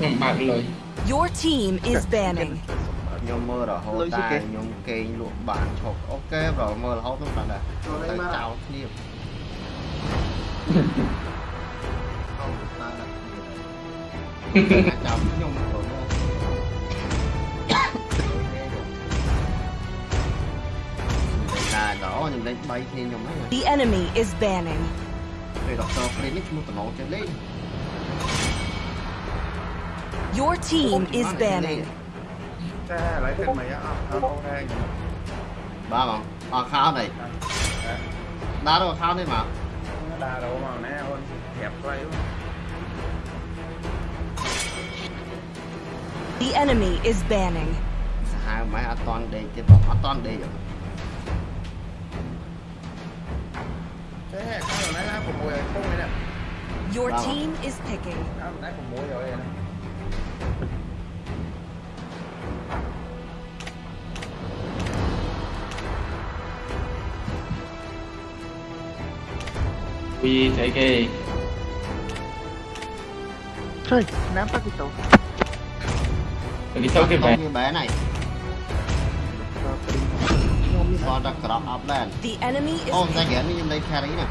ឥឡូវខ្ញុំបើកលុយ Your team is banning. ខ្ញុំមើលរហូតតែខ្ញុំគេងលក់បានឈប់អូខេប្រមើលរហូតខ្ញុំដល់ដែរទៅចោលគ្នាចាំខ្ញុំប្រមូលតែដល់ខ្ញុំលេង3គ្នាខ្ញុំហ្នឹង The enemy is banning. ពេលដកតរព្រីនេះឈ្មោះតំណងចេះលេង Your team is banning. The enemy is banning. Your team is picking. We thế A. Thôi, nắm bắt cái tủ. Cái tủ cái bé. Như bé này. Bỏ ra crop up lên. Ôm ra ghế như lấy carry nè.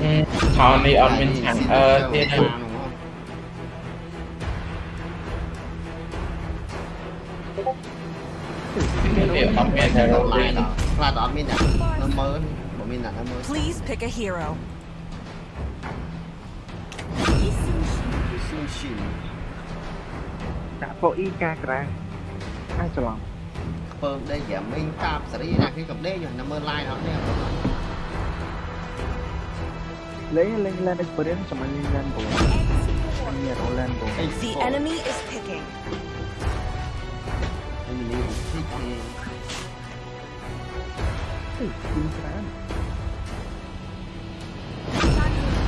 Ừ, Tony admin chẳng ờ thiên hình Please pick a hero. The enemy is picking. Enemy is picking. Hey,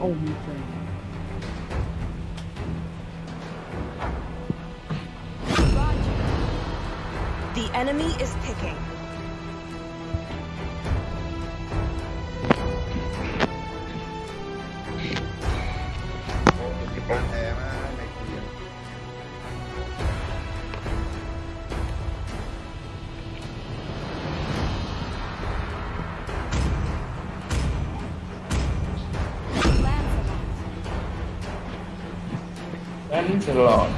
only thing. Thanks a lot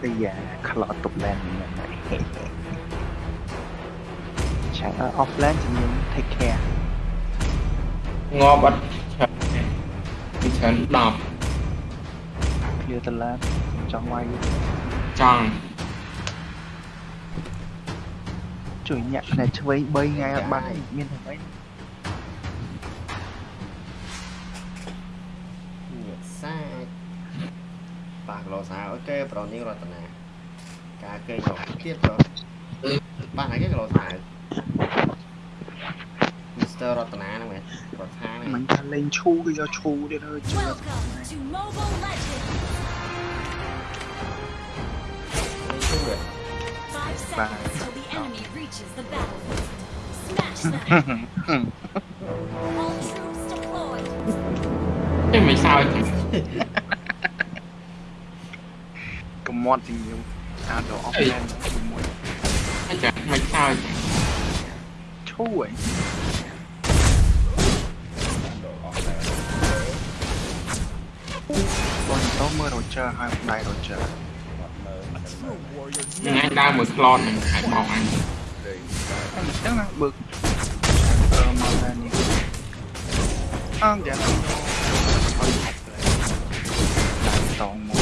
តែយ៉ាខ្លោតទុកឡើងហ្នឹងឆាក់ offline ជំនុំ take care ងាប់អត់ឆាក់ពីឆាន10 clear តឡាចង់វាយចង់ជួយញាក់ផ្នែកឆ្វេង3ថ្ងៃអត់បានមានតែមិន គេប្រនាងរតនាការគេយកទៀតប្រុសប៉ះណាគេក៏លោថាមីស្ទ័ររតនាហ្នឹងមែនគាត់ថាហ្នឹងមិនថាលេងឈូគឺយកឈូទៀតហើយជឿបាទ enemy reaches the battlefield. Smash them. All troops deployed. Hey, me sao? cầm mod thì nhiều à đồ offline một chẳng mày sao thôi bọn tao mơ rồi chờ hai hôm nay rồi chờ nhưng anh đang một clone này hãy bỏ anh. Chắc là bực. Ờ mà là nè ăn ờ, dạ. Thôi. Tao một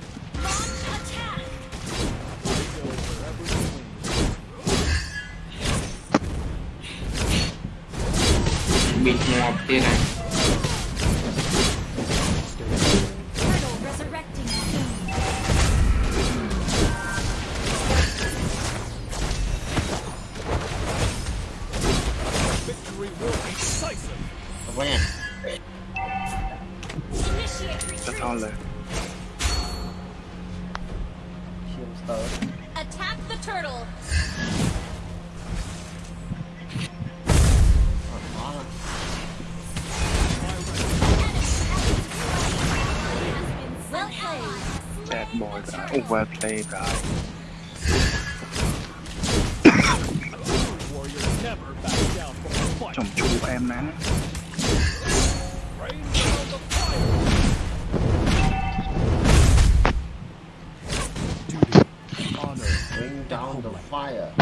Chồng em nè. Down the fire.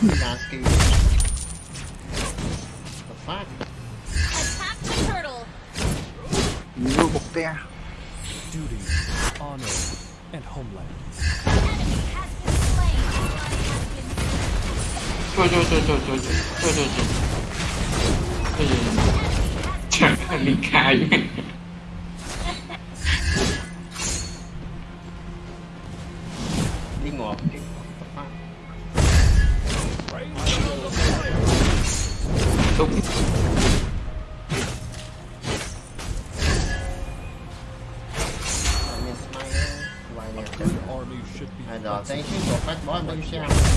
He's asking. The fuck? Attack the turtle! No bear. Duty, honor, and homeland. Go, go, go, go, go, go, go, go, go. And uh, thank you so fight more, but you should have.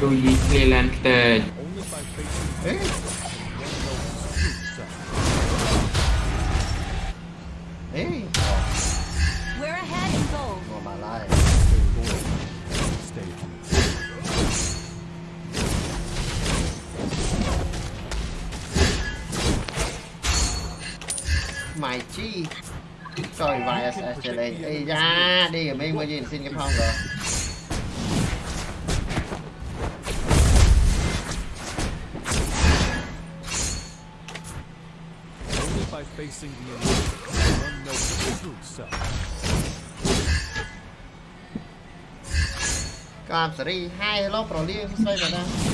Luigi Lanter. hey, hey, We're ahead in goal. Oh my life. Mày chi Trời vãi SSL Ây da Đi ở bên mới nhìn xin cái phong rồi Releasing the unknown true self. Cảm sorry, hai hello, probably, subscribe, banana.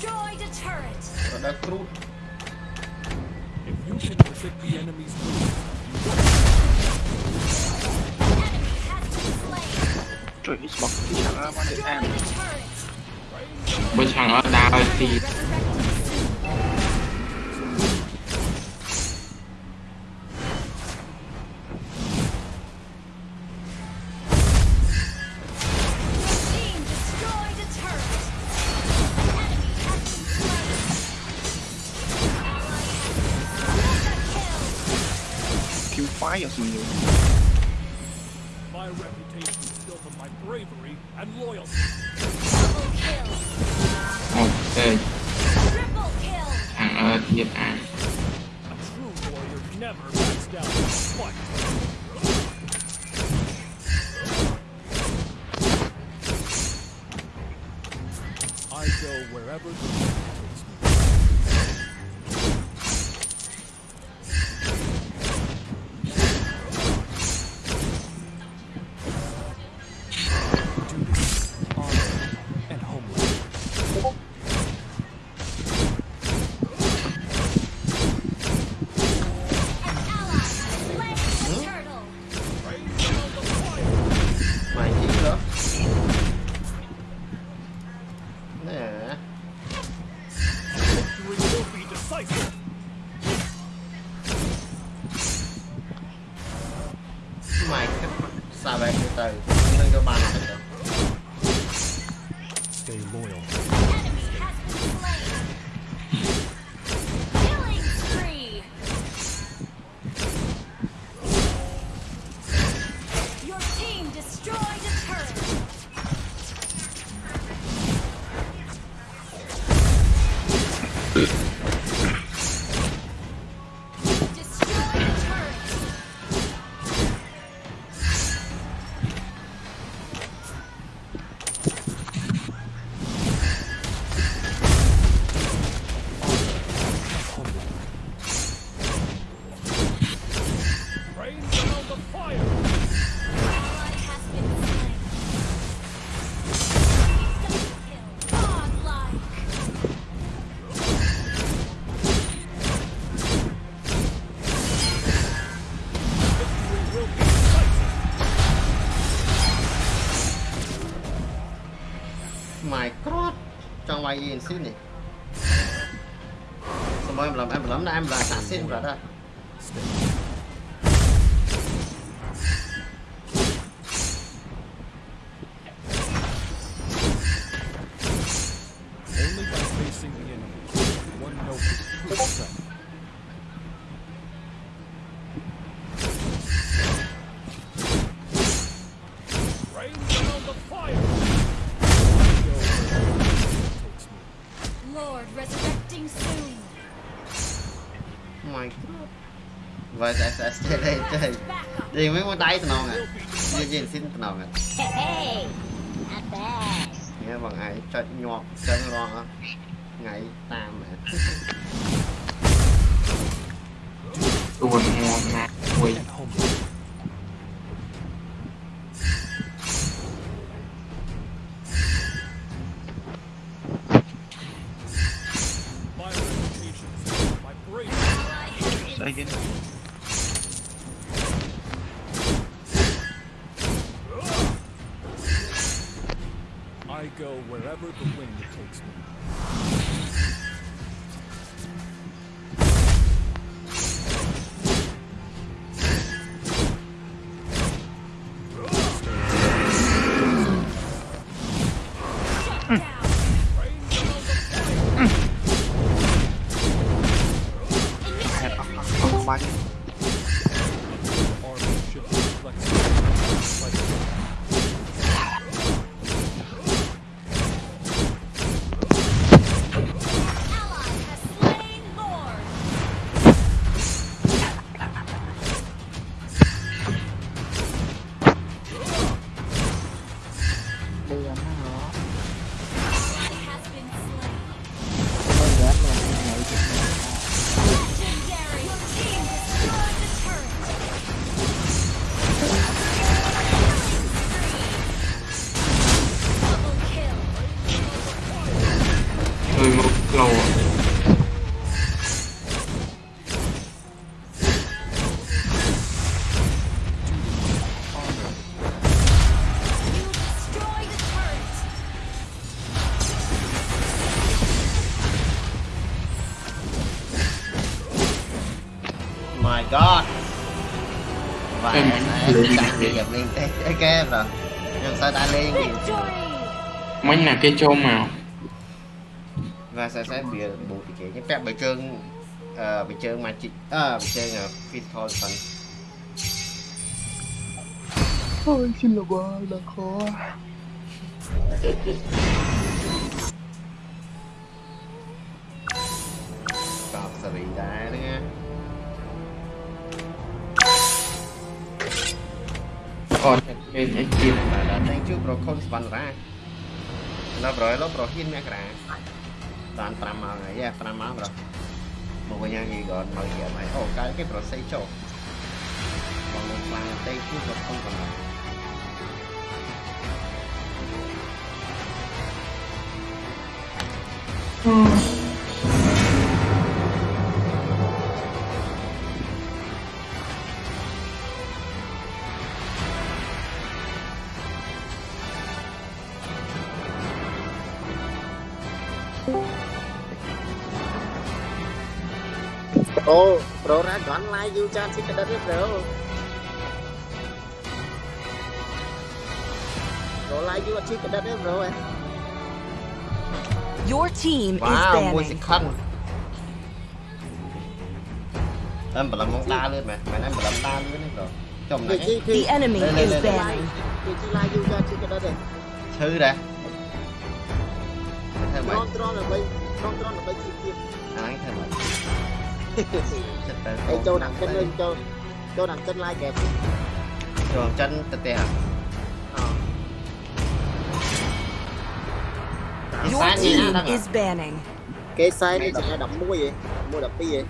If you can visit the enemy's Trời, smoke. Which hung out now, I see. ok thằng ơi nhiệt ai? ngoài gì xin đi. Xong rồi em làm em làm là em là xả xin rồi đó. Only by facing the enemy, one note is VSS ចេះទេចេះ Backup. និយាយមិនមកដៃតំណងនិយាយស៊ីនតំណង Hey, not bad. ញ៉ាបងឯង ok rồi nhưng sao ta lên gì mấy là cái chôm màu và sẽ sẽ bị bộ thì kể những phép bởi trơn ờ bởi trơn mà chị ờ bởi trơn là phin thôi phần Ôi xin lỗi quá là khó Stop, sorry, that. ក៏ចិត្តពេកអីទៀតដល់តែជួបប្រខុនសវណ្ណរាដល់ប្រយលប្រហ៊ានមករាបាន5ម៉ោងហើយ5ម៉ោងប្រមកវិញហើយក៏មកយាមហើយអូកាលគេប្រស័យចុះបងមកខ្លាំងតែជួបប្រខុនប៉ុណ្ណាអឺ Ồ, Prora gọn lại dù cho chỉ cái đất rồi. Rồi lại dù chỉ cái đất rồi. Your team wow, is banning. Wow, khăn. Em bà làm mong ta lên mà, mày nói bà làm ta lên rồi. Chồng này. The enemy is banning. Chị chỉ lại dù cho chỉ cái đất rồi. Chứ đã. Thôi mày. Control là bay, control là bay chi kia. À, anh thôi mày. Ê, Châu nặng chân lên Châu. Châu nặng chân lai kẹp Rồi chân tè tè ờ. Your team is banning. Cái sai đi chạy đập. mũi gì? Mũi đập cái gì?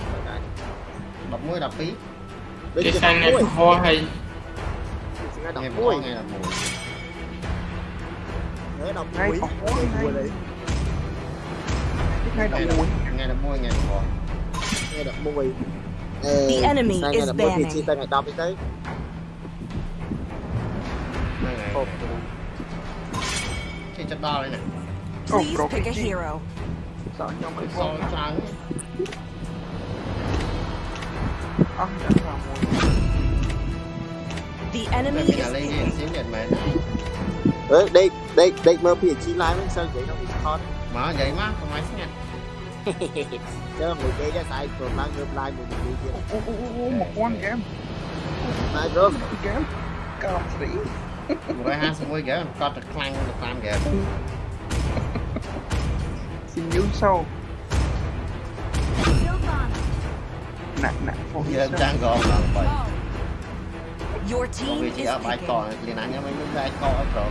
Đập mũi đập phí. Cái sai này vô hay? Nghe vô mũi là mùi Nghe đọc mũi Nghe đọc mũi Nghe đọc mũi Nghe đọc mùi nghe được mùi Ê, The enemy sao nghe is được mùi thì chia tay ngày tao mới thấy Đây này Hộp Cái chất bao đây này Please pick a hero. Sao nhau mấy con Sao The enemy Đây is lên đi picking. xíu nhận mày này Ê, đây, đây, đây mơ phía chi lái mới sao vậy? Nó bị khó đấy Mà vậy má, không ai xác nhận chứ mày chơi cái sai rồi mang ngược lại mình đi chứ ô ô ô ô một con game mà rồi game cao sĩ. Rồi hai xong rồi game có thật clang được tam game xin nhú sâu. Nặng nặng phong giờ trang gòn là vậy bởi vì chỉ ở bài cỏ liền anh em mình bài cỏ rồi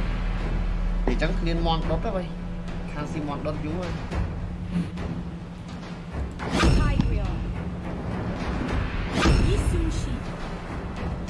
thì chẳng liên mon đốt đó vậy hàng xi mòn đốt dữ rồi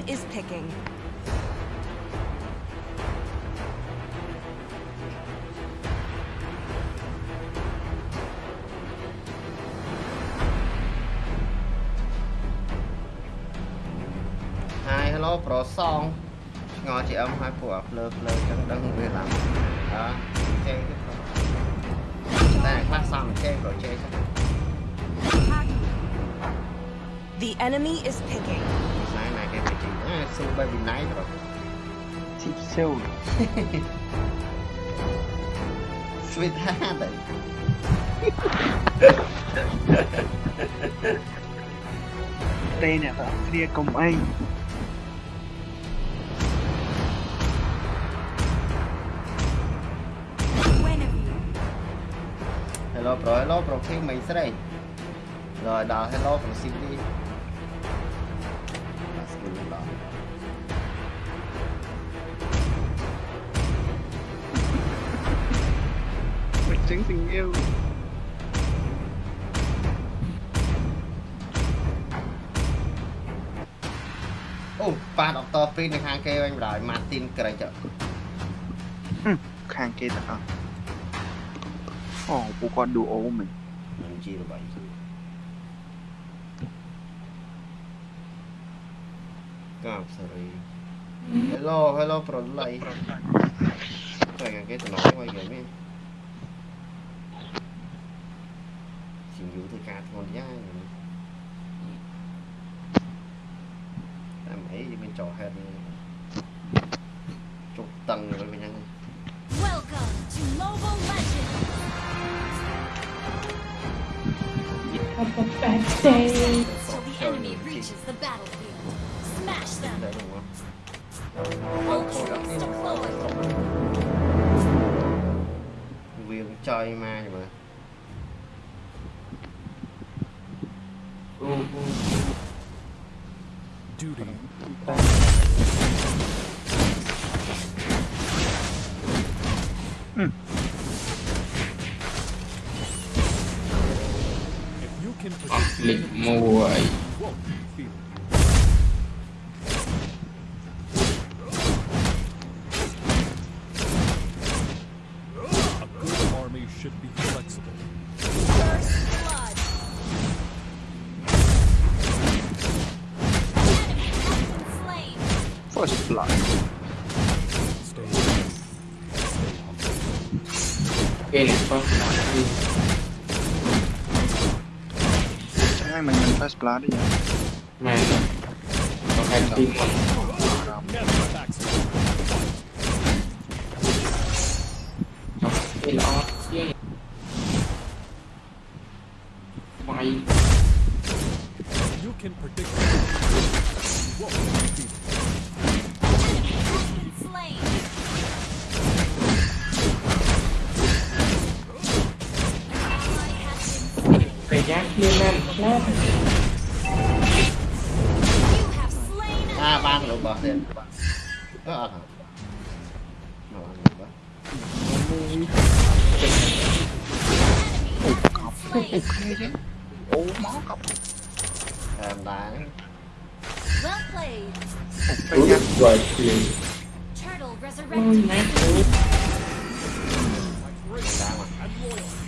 Your team is picking. ហើយ hello ប្រសងឆ្ងល់ជាអឹមហើយពួកអាភ្លើភ្លើចឹងដឹងវាឡើងអើចេទេប្រូតែខ្លះសំចេប្រូចេចឹង Haku. The enemy is picking. sung bay bị nái rồi. Chip Seoul Svetada Đây nè bạn kia cùng anh. Hello bro, hello bro, kêu mày sẽ đây. Rồi đào hello bro xin đi. ឌីបាទស្គូលដល់ មិនចឹងសង្យាវ អូប៉ាដុកទ័រព្រីនៅខាងគេវិញប អប្សរី Hello Hello ប្រល័យតែគេទៅដល់មកយើងនេះជាយូរទៅការធ្ងន់យ៉ាងតាមអីយើងមានចោល head ជុកតឹងទៅវិញហ្នឹង Welcome to Mobile Legends អត់ទៅតែ Till the enemy reaches the battlefield Viên chơi ma rồi mà Duty. Hmm. If you can protect blood đấy nhỉ? Này còn hai tim. Còn đó. Mày. Can ang lubah din. Ah, ah. No, ano ba? Oh, mọc. Em đáng. Well played. Ôi, rồi tiền. Turtle resurrected. Ôi, nè. Đáng mà.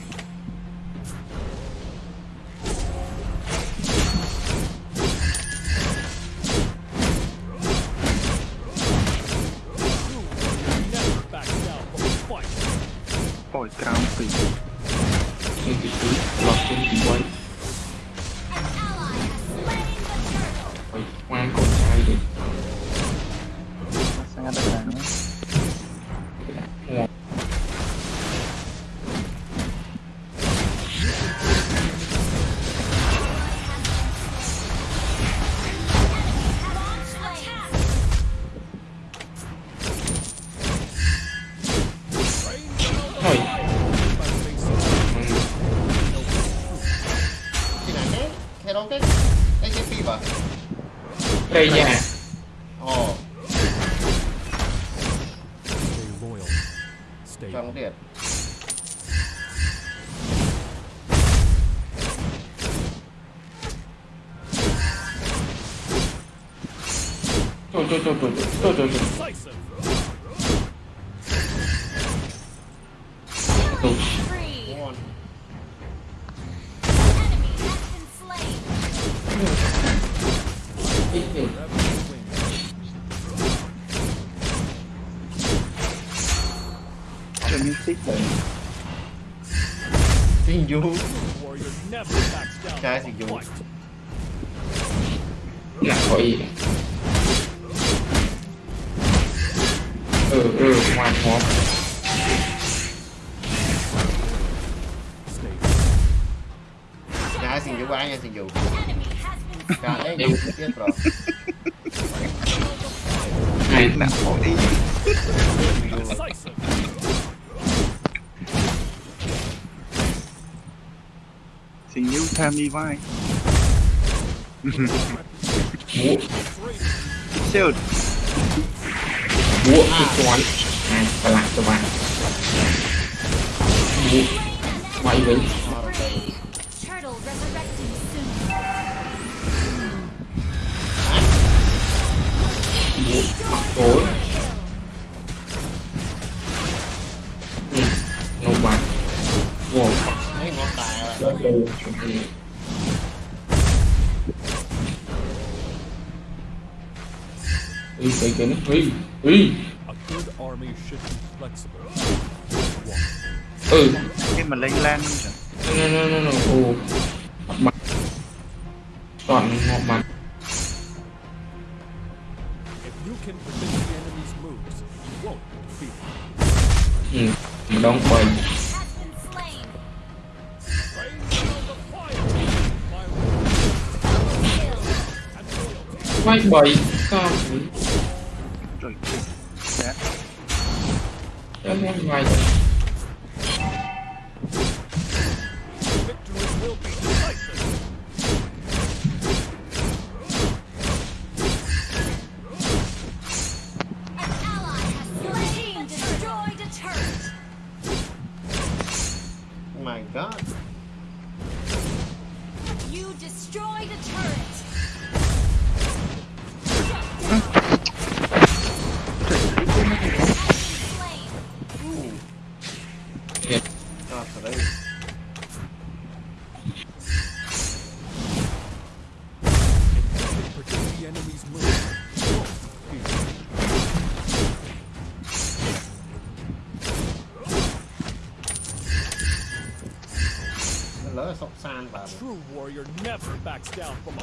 yeah. Nhà xin du quá nha xin du Enemy has been cả đấy du tiếp rồi. Này Nào bỏ đi decisive. Xin yêu tham đi vai. Múa Shield Múa cái con Này và lại cho bạn. Múa Quay với. Ngon tối. Ừ Nông bạn Wow. Thấy ngon tài rồi ta Ui, cái cái nó Ui, ui. A good army should be flexible. Ừ. Khi mà lên lan No, no, no, no, no. Ồ. Mặt Toàn ngọt mặt Hmm. Long point. Vai boy, calma. Doido. É. Eu. Down from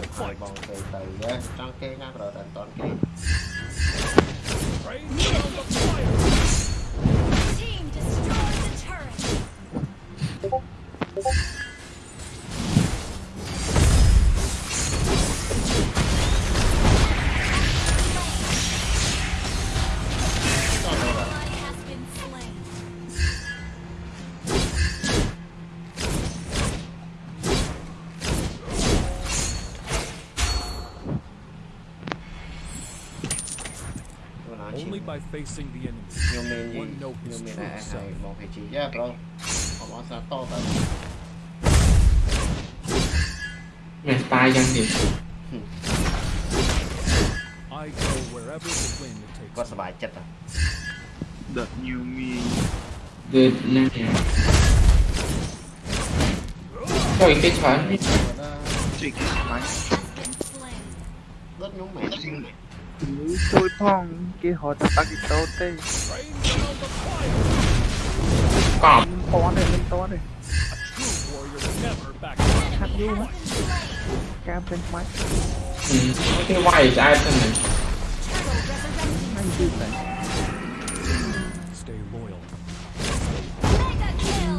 facing the enemy. One note is true self. Yeah, bro. I'm on that top. Mày spy dân đi. I go wherever the wind takes. Có spy chết à? That you mean. Good night. Trời cái chán. Trời cái chán. Đất nhúng mẹ tôi thong cái họ ta ta kịp tốt đi Còn Lên to đi, lên to đi Hát vô hả? Cam trên máy Ừ, cái quay cho ai thân này Anh chưa tỉnh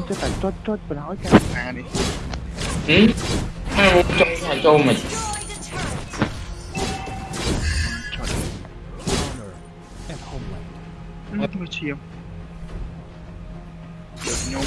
Chứ tại chốt chốt bà nói cam à đi Ừ, hai bố chốt hai chô mình here. There's no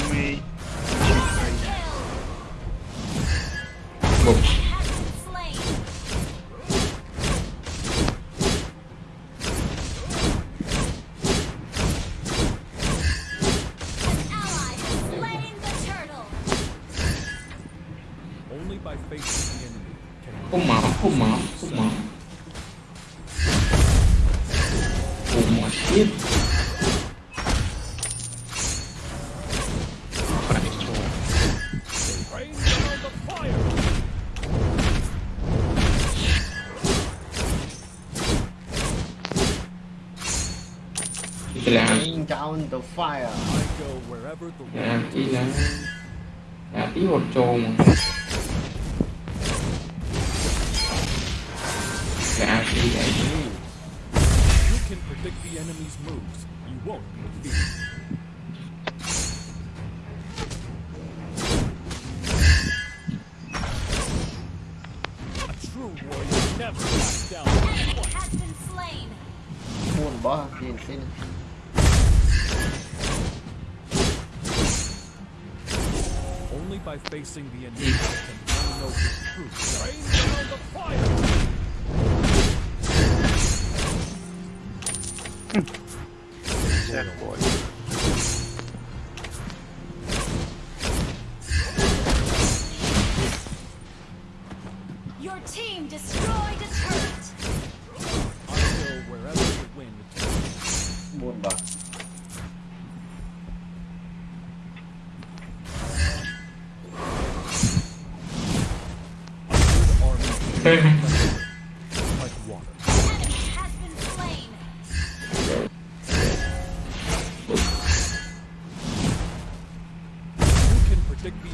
fire. I go wherever the wind takes me. Đã tí hột trồn Gà tí You can predict the enemy's moves. You won't be defeated. never back down. Has been slain. Buồn bỏ, nhìn. by facing the inevitable and unknown truth.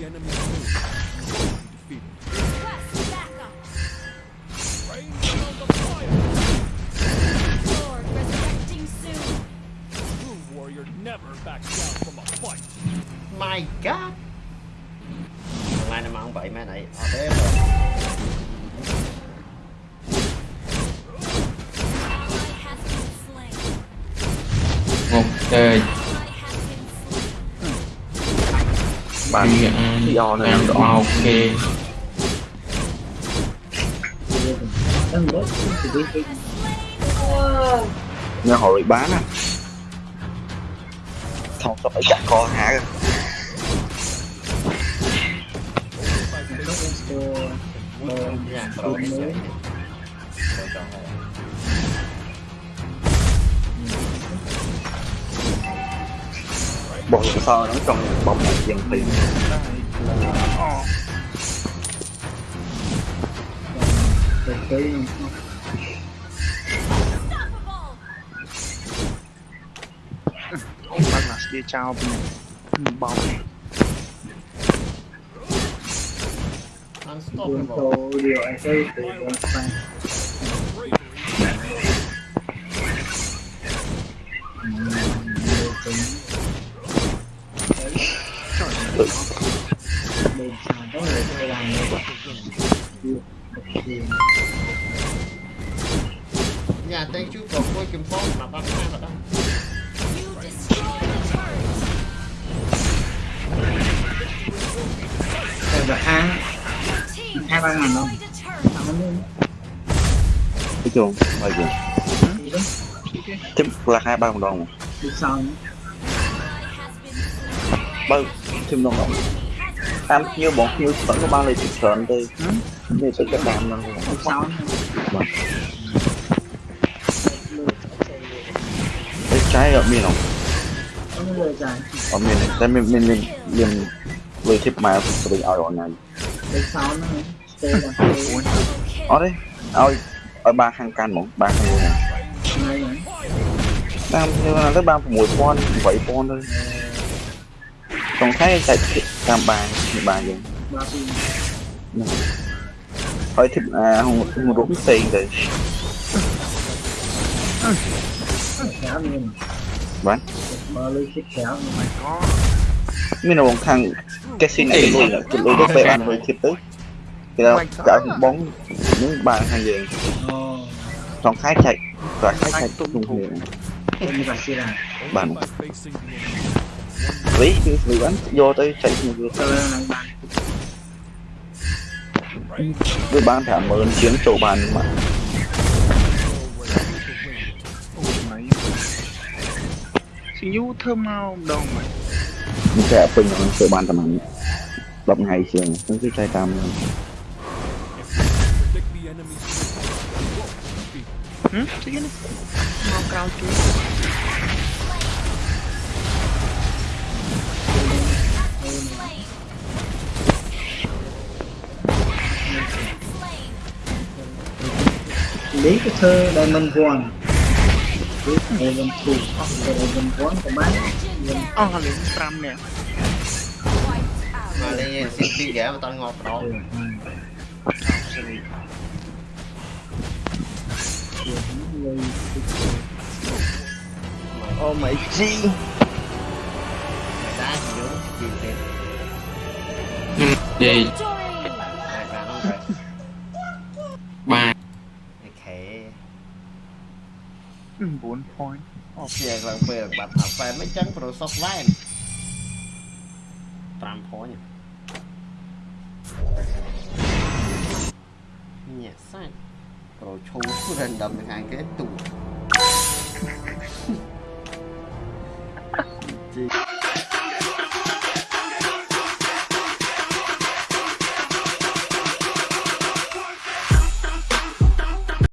The enemy's moves. បាទទីអនៅដល់អូខេនៅហរីបានណាថោកសក់អីចាក់កហាកអឺ Bộ sơ nó trong bóng này dần tiền. Unstoppable. Bác là kia trao bên này Ừ, Bom Unstoppable Bravery Nhà Chuồng, ngoài chuồng Chứ là hai ba đồng đồng. Bao, thêm đồng đồng. Em như bọn như vẫn có bao lời trực sợn đi Như sự chất đàm năng Đi sau Cái trái ở miền không? Ở miền này, tại miền miền miền miền Lời thiếp mà tôi bị ở này. Đi sau nó Stay là stay Double kill. Ở đây, ở ở ba hàng can một ba hàng này Ngay rồi Đang như là tới ba mùi pon, bảy pon thôi ចុងខែចែកតាមបានបានយើង ba pin ហើយធីបអាហូរុំផ្សេងទៅ khéo luôn បាន mà lưới xích khéo nhưng mà có មានរងខាងកេស៊ីនអីលុយគឺលុយទៅពេលបានលុយធៀបទៅ cái đó cả bốn bốn ba hai vàng trong khái chạy và khái chạy tốt tung hồn bạn. Lấy người bắn vô tới chạy một người. Với ban thả ơn chiến trầu bàn mà. Nhú thơm mau đâu mày sẽ bình trầu bàn tầm ảnh 10 ngày trường cũng cứ chạy tam luôn. Hm? Sige na. Mga crowd to. Later Diamond 1 Diamond 2 Diamond 1 ប្រហែលអស់លេង5នាក់មកលេងស៊ីស៊ីហ្គេមអត់ងាប់ដល់ អូម៉ៃជី តែជីយូជីទេ gì តែបានហ្នឹងទៅ ba អូខេ 4 point អូខេឡើងពេលបាត់ថាហ្វែនមិនចឹងប្រូសុសវ៉ែន5 point ញ៉ាសាច់ ប្រូឈូ random ថ្ងៃគេទូជី